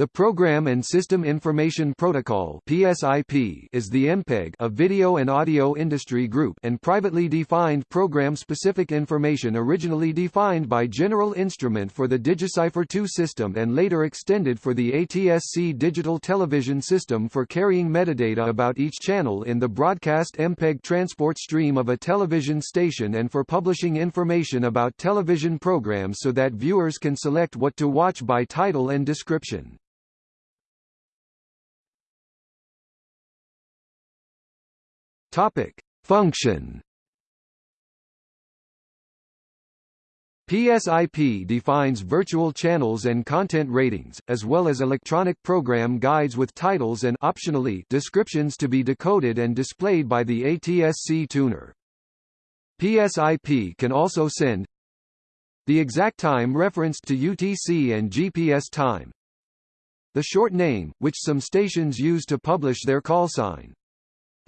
The Program and System Information Protocol (PSIP) is the MPEG of video and audio industry group and privately defined program-specific information originally defined by General Instrument for the DigiCipher 2 system and later extended for the ATSC digital television system for carrying metadata about each channel in the broadcast MPEG transport stream of a television station and for publishing information about television programs so that viewers can select what to watch by title and description. Topic: Function. PSIP defines virtual channels and content ratings, as well as electronic program guides with titles and optionally descriptions to be decoded and displayed by the ATSC tuner. PSIP can also send the exact time referenced to UTC and GPS time, the short name, which some stations use to publish their call sign,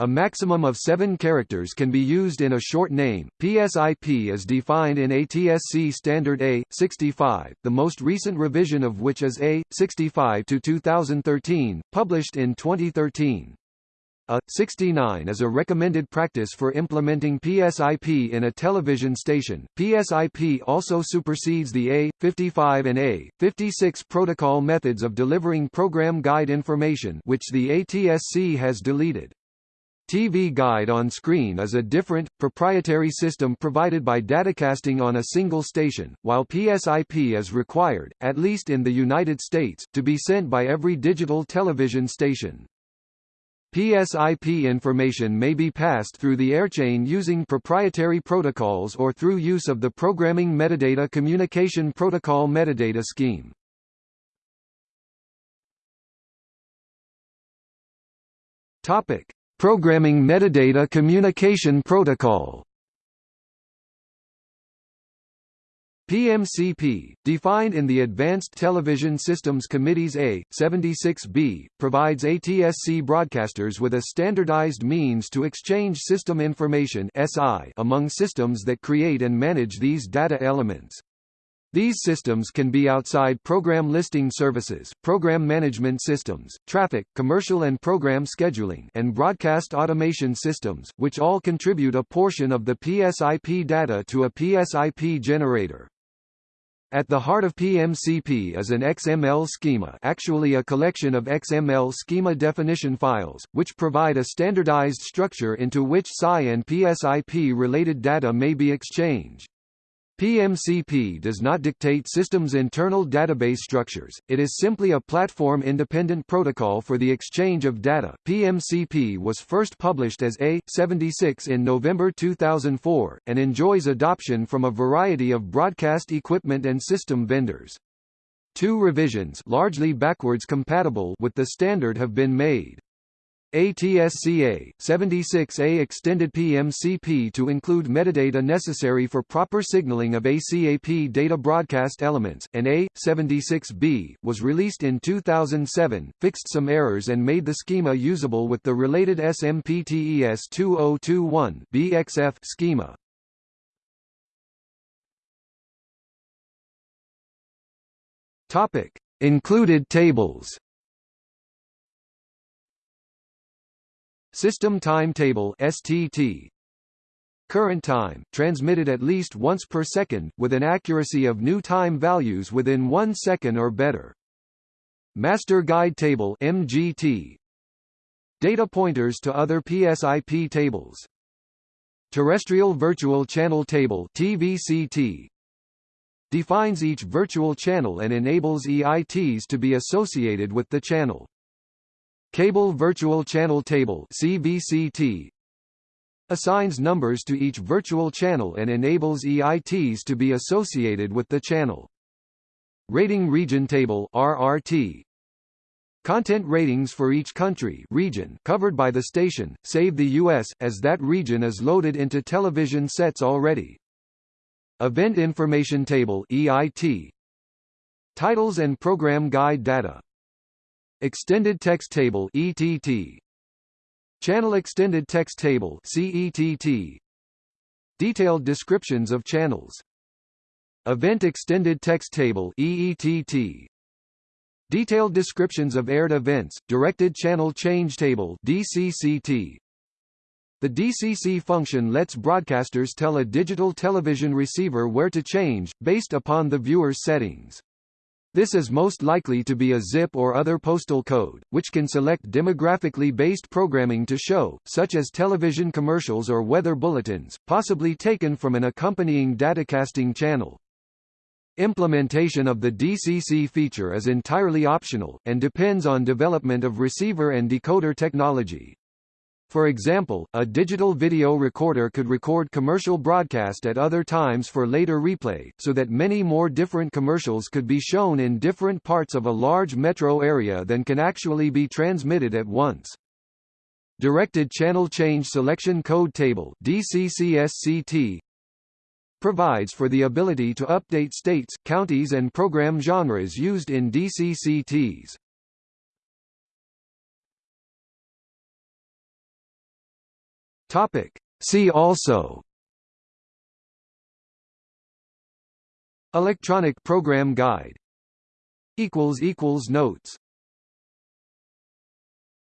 a maximum of seven characters can be used in a short name. PSIP is defined in ATSC Standard A65, the most recent revision of which is A65 to 2013, published in 2013. A 69 is a recommended practice for implementing PSIP in a television station. PSIP also supersedes the A55 and A56 protocol methods of delivering program guide information, which the ATSC has deleted. TV Guide on Screen is a different, proprietary system provided by datacasting on a single station, while PSIP is required, at least in the United States, to be sent by every digital television station. PSIP information may be passed through the airchain using proprietary protocols or through use of the Programming Metadata Communication Protocol metadata scheme. Topic: Programming Metadata Communication Protocol PMCP, defined in the Advanced Television Systems Committee's A76B, provides ATSC broadcasters with a standardized means to exchange system information among systems that create and manage these data elements. These systems can be outside program listing services, program management systems, traffic, commercial and program scheduling and broadcast automation systems, which all contribute a portion of the PSIP data to a PSIP generator. At the heart of PMCP is an XML schema actually a collection of XML schema definition files, which provide a standardized structure into which PSI and PSIP-related data may be exchanged. PMCP does not dictate systems' internal database structures, it is simply a platform-independent protocol for the exchange of data. PMCP was first published as A76 in November 2004, and enjoys adoption from a variety of broadcast equipment and system vendors. Two revisions largely backwards compatible with the standard have been made. ATSC A76A extended PMCP to include metadata necessary for proper signaling of ACAP data broadcast elements, and A76B was released in 2007, fixed some errors and made the schema usable with the related SMPTE S2021 BXF schema. Topic: Included tables. System timetable STT Current time, transmitted at least once per second, with an accuracy of new time values within one second or better. Master Guide Table MGT Data pointers to other PSIP tables Terrestrial Virtual Channel Table TVCT defines each virtual channel and enables EITs to be associated with the channel. Cable Virtual Channel Table CVCT assigns numbers to each virtual channel and enables EITs to be associated with the channel. Rating Region Table RRT Content ratings for each country region covered by the station, save the US, as that region is loaded into television sets already. Event Information Table EIT Titles and Program Guide Data Extended Text Table ETT Channel Extended Text Table CETT Detailed descriptions of channels Event Extended Text Table EETT Detailed descriptions of aired events, Directed Channel Change Table DCCT. The DCC function lets broadcasters tell a digital television receiver where to change, based upon the viewer's settings. This is most likely to be a zip or other postal code, which can select demographically based programming to show, such as television commercials or weather bulletins, possibly taken from an accompanying datacasting channel. Implementation of the DCC feature is entirely optional, and depends on development of receiver and decoder technology. For example, a digital video recorder could record commercial broadcast at other times for later replay, so that many more different commercials could be shown in different parts of a large metro area than can actually be transmitted at once. Directed Channel Change Selection Code Table DCCSCT provides for the ability to update states, counties and program genres used in DCCTs. Topic. See also. Electronic Program Guide. Notes